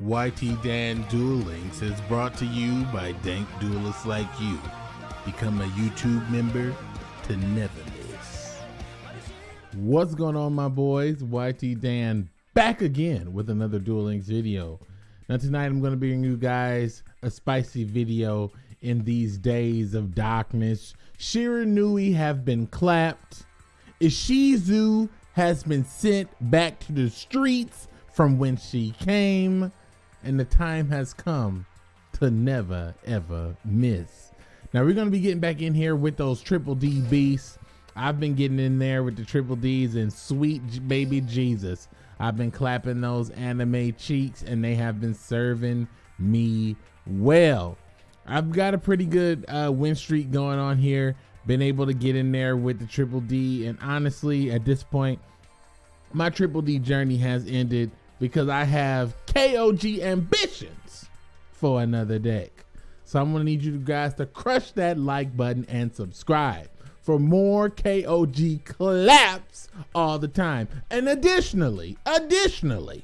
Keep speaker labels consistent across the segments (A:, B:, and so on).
A: YT Dan Duel Links is brought to you by dank duelists like you. Become a YouTube member to never miss. What's going on, my boys? YT Dan back again with another Duel Links video. Now, tonight I'm going to bring you guys a spicy video in these days of darkness. Shiranui have been clapped. Ishizu has been sent back to the streets from when she came and the time has come to never ever miss. Now we're gonna be getting back in here with those triple D beasts. I've been getting in there with the triple D's and sweet baby Jesus. I've been clapping those anime cheeks and they have been serving me well. I've got a pretty good uh, win streak going on here. Been able to get in there with the triple D and honestly at this point, my triple D journey has ended because I have KOG ambitions for another deck. So I'm gonna need you guys to crush that like button and subscribe for more KOG claps all the time. And additionally, additionally,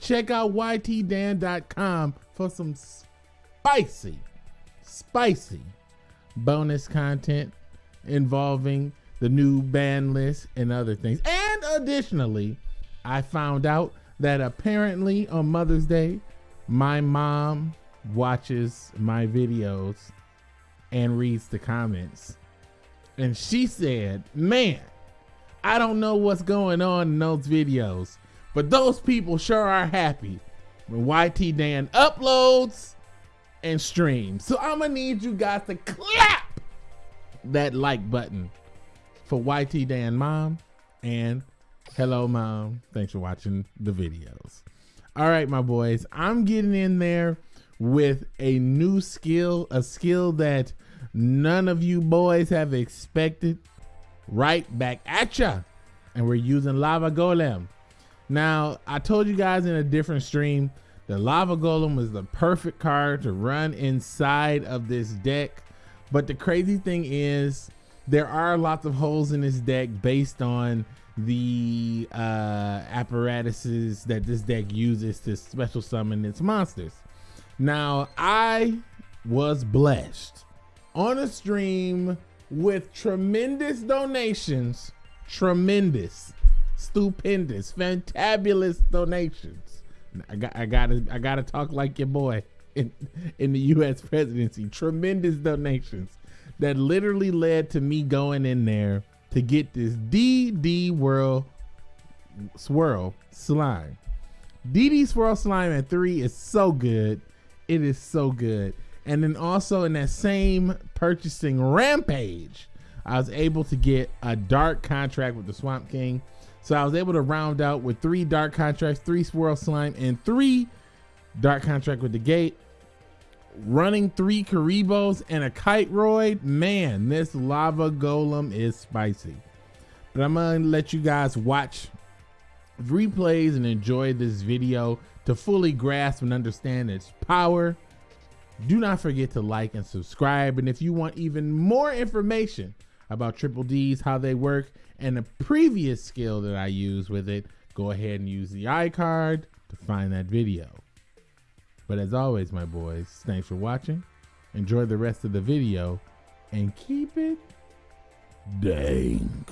A: check out ytdan.com for some spicy, spicy bonus content involving the new ban list and other things. And additionally, I found out that apparently on Mother's Day, my mom watches my videos and reads the comments. And she said, Man, I don't know what's going on in those videos, but those people sure are happy when YT Dan uploads and streams. So I'm gonna need you guys to clap that like button for YT Dan Mom and Hello, mom. Thanks for watching the videos. All right, my boys, I'm getting in there with a new skill, a skill that none of you boys have expected. Right back at ya. And we're using Lava Golem. Now, I told you guys in a different stream, the Lava Golem was the perfect card to run inside of this deck. But the crazy thing is, there are lots of holes in this deck based on the uh, apparatuses that this deck uses to special summon its monsters. Now, I was blessed on a stream with tremendous donations, tremendous, stupendous, fantabulous donations. I got, I gotta, I gotta talk like your boy in, in the U.S. presidency. Tremendous donations that literally led to me going in there to get this DD World Swirl Slime. DD Swirl Slime at three is so good. It is so good. And then also in that same purchasing rampage, I was able to get a dark contract with the Swamp King. So I was able to round out with three dark contracts, three swirl slime, and three dark contract with the gate running three Kuribohs and a Kiteroid, man, this lava golem is spicy. But I'm gonna let you guys watch replays and enjoy this video to fully grasp and understand its power. Do not forget to like and subscribe. And if you want even more information about Triple D's, how they work, and the previous skill that I use with it, go ahead and use the iCard to find that video. But as always, my boys, thanks for watching. Enjoy the rest of the video and keep it dank.